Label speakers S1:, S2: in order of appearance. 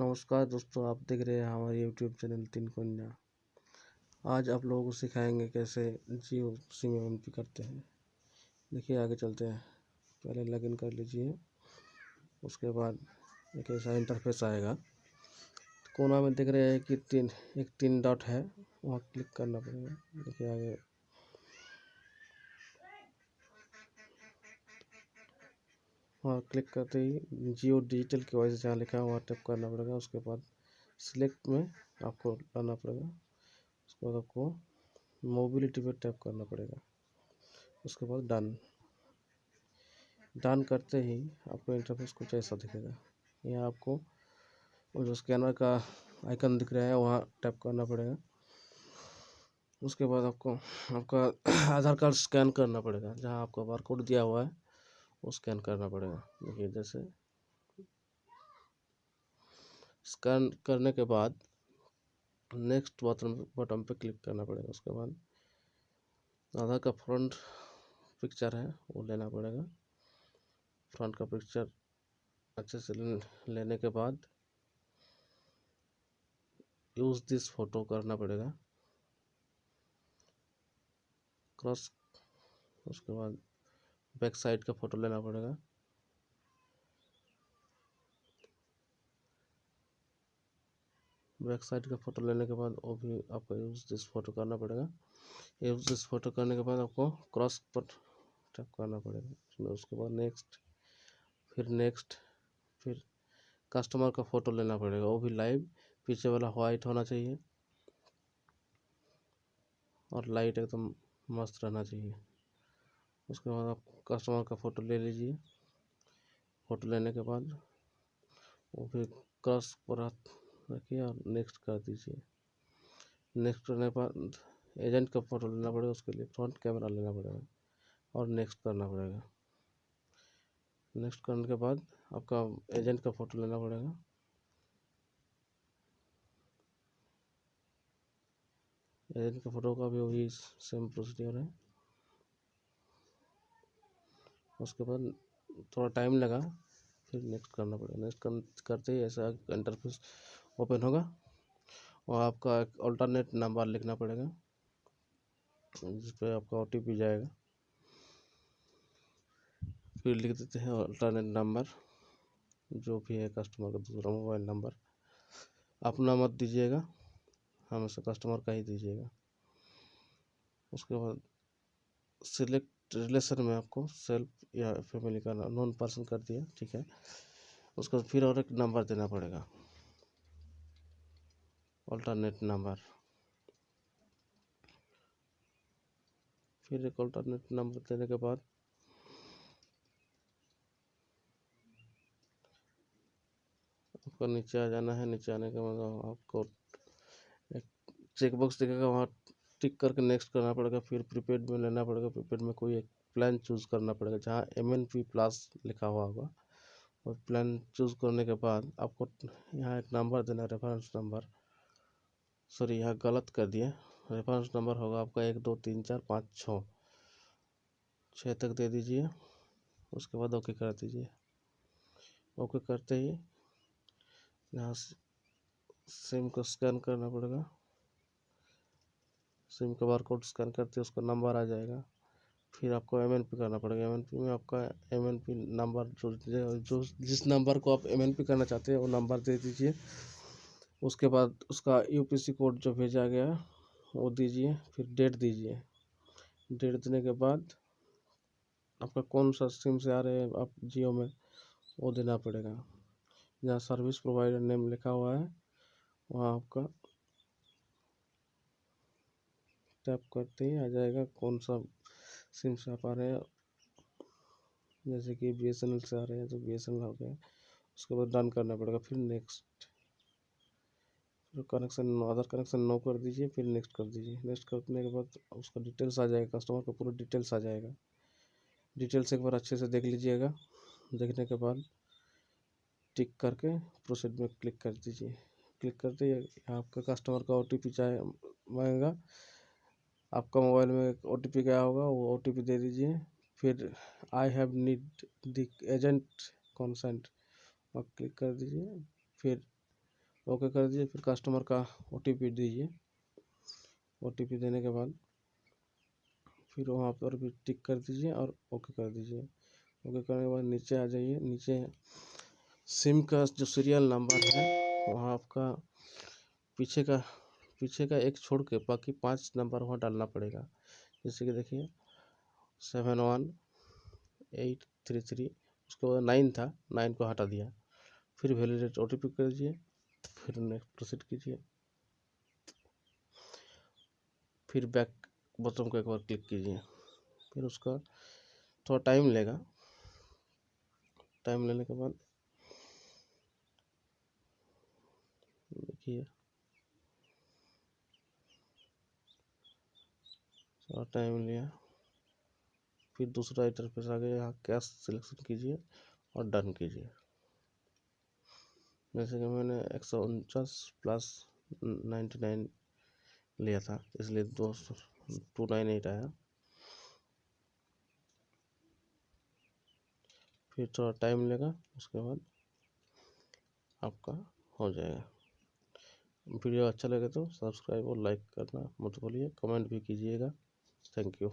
S1: नमस्कार दोस्तों, आप देख रहे हैं हमारे यूट्यूब चैनल तीन कन्या आज आप लोगों को सिखाएँगे कैसे जियो सिम एम पी करते हैं। देखिए, आगे चलते हैं। पहले लॉगिन कर लीजिए, उसके बाद एक ऐसा इंटरफेस आएगा। कोना में देख रहे हैं कि तीन, एक तीन डॉट है, वहाँ क्लिक करना पड़ेगा। देखिए, आगे वहाँ क्लिक करते ही जियो डिजिटल के से जहाँ लिखा है वहाँ टैप करना पड़ेगा। उसके बाद सिलेक्ट में आपको लाना पड़ेगा। उसके बाद आपको मोबिलिटी पर टैप करना पड़ेगा। उसके बाद डन। डन करते ही आपको इंटरफेस कुछ ऐसा दिखेगा। यहाँ आपको जो स्कैनर का आइकन दिख रहा है वहाँ टैप करना पड़ेगा। उसके बाद आपको आपका आधार कार्ड स्कैन करना पड़ेगा, जहाँ आपका बारकोड दिया हुआ है। वो स्कैन करना पड़ेगा। देखिए जैसे स्कैन करने के बाद नेक्स्ट बटन बटन पे क्लिक करना पड़ेगा उसके बाद। आधार का फ्रंट पिक्चर है, वो लेना पड़ेगा। फ्रंट का पिक्चर अच्छे से लेने के बाद यूज़ दिस फ़ोटो करना पड़ेगा। क्रॉस उसके बाद बैक साइड का फ़ोटो लेना पड़ेगा। बैक साइड का फ़ोटो लेने के बाद वो भी आपको यूज़ दिस फ़ोटो करना पड़ेगा। यूज़ दिस फ़ोटो करने के बाद आपको क्रॉस पर टैप करना पड़ेगा। उसमें उसके बाद नेक्स्ट फिर नेक्स्ट फिर कस्टमर का फ़ोटो लेना पड़ेगा। वो भी लाइव पीछे वाला वाइट होना चाहिए और लाइट एकदम मस्त रहना चाहिए। उसके बाद आप कस्टमर का फ़ोटो ले लीजिए। फ़ोटो लेने के बाद वो फिर क्रॉस पर रखिए और नेक्स्ट कर दीजिए। नेक्स्ट करने के बाद एजेंट का फ़ोटो लेना पड़ेगा, उसके लिए फ्रंट कैमरा लेना पड़ेगा और नेक्स्ट करना पड़ेगा। नेक्स्ट करने के बाद आपका एजेंट का फ़ोटो लेना पड़ेगा। एजेंट का फ़ोटो का भी वही सेम प्रोसीजर है। उसके बाद थोड़ा टाइम लगा, फिर नेक्स्ट करना पड़ेगा। नेक्स्ट करते ही ऐसा इंटरफेस ओपन होगा और आपका एक अल्टरनेट नंबर लिखना पड़ेगा जिस पर आपका ओ जाएगा। फिर लिख देते हैं अल्टरनेट नंबर जो भी है कस्टमर का दूसरा मोबाइल नंबर अपना मत दीजिएगा, हमेशा कस्टमर का ही दीजिएगा। उसके बाद सिलेक्ट रिलेशन में आपको सेल्फ या फैमिली का नॉन पर्सन कर दिया, ठीक है? उसको फिर और एक नंबर देना पड़ेगा। Alternate number. फिर एक अल्टरनेट नंबर देने के बाद आपको नीचे आ जाना है, नीचे आने के बाद आपको एक चेक बॉक्स दिखेगा वहाँ टिक करके नेक्स्ट करना पड़ेगा, फिर प्रीपेड में लेना पड़ेगा प्रीपेड में कोई एक प्लान चूज़ करना पड़ेगा, जहाँ एम एन पी प्लस लिखा हुआ होगा। और प्लान चूज़ करने के बाद आपको यहाँ एक नंबर देना रेफरेंस नंबर सॉरी यहाँ गलत कर दिया। रेफरेंस नंबर होगा आपका एक, दो, तीन, चार, पाँच, छः। छः तक दे दीजिए। उसके बाद ओके कर दीजिए। ओके करते ही यहाँ सिम को स्कैन करना पड़ेगा। सिम का बार कोड स्कैन करते उसका नंबर आ जाएगा। फिर आपको एमएनपी करना पड़ेगा। एमएनपी में आपका एमएनपी नंबर जो जो जिस नंबर को आप एमएनपी करना चाहते हैं, वो नंबर दे दीजिए। उसके बाद उसका यू कोड जो भेजा गया, वो दीजिए। फिर डेट दीजिए। डेट देने के बाद आपका कौन सा सिम से आ रहे हैं, आप जियो में, वो देना पड़ेगा। जहाँ सर्विस प्रोवाइडर नेम लिखा हुआ है, वहाँ आपका टैप करते ही आ जाएगा कौन सा सिम से आप आ रहे हैं। जैसे कि बी एस एन एल से आ रहे हैं तो बी एस एन एल हो गया। उसके बाद डन करना पड़ेगा, फिर नेक्स्ट। फिर connection no other connection no कर दीजिए, फिर नेक्स्ट कर दीजिए। नेक्स्ट करने के बाद उसका डिटेल्स आ जाएगा, कस्टमर का पूरा डिटेल्स आ जाएगा। डिटेल्स एक बार अच्छे से देख लीजिएगा। देखने के बाद टिक करके प्रोसेड में क्लिक कर दीजिए। क्लिक करते ही आपका कस्टमर का ओ टी पी चाहे, मांगेगा। आपका मोबाइल में एक ओ गया होगा, वो ओटीपी दे दीजिए। फिर I have need the agent consent और क्लिक कर दीजिए। फिर ओके कर दीजिए, फिर कस्टमर का ओटीपी दीजिए। ओटीपी देने के बाद फिर वहाँ पर भी टिक कर दीजिए और ओके कर दीजिए। ओके करने के बाद नीचे आ जाइए। नीचे सिम का जो सीरियल नंबर है, वहाँ आपका पीछे का पीछे का एक छोड़ के बाकी पाँच नंबर वहाँ डालना पड़ेगा। जैसे कि देखिए seven one eight three three उसके बाद नाइन था नाइन को हटा दिया। फिर वैलिडेट ओ टी कर दीजिए, फिर नेक्स्ट प्रोसीड कीजिए। फिर बैक बटन को एक बार क्लिक कीजिए। फिर उसका थोड़ा टाइम लेगा। टाइम लेने के बाद देखिए थोड़ा टाइम लिया। फिर दूसरा इंटरफेस आ गया यहाँ कैश सिलेक्शन कीजिए और डन कीजिए। जैसे कि मैंने एक सौ उनचास प्लस नाइन्टी नाइन लिया था, इसलिए दो टू नाइन एट आया। फिर थोड़ा टाइम लेगा, उसके बाद आपका हो जाएगा। वीडियो अच्छा लगे तो सब्सक्राइब और लाइक करना मत भूलिए कमेंट भी कीजिएगा। Thank you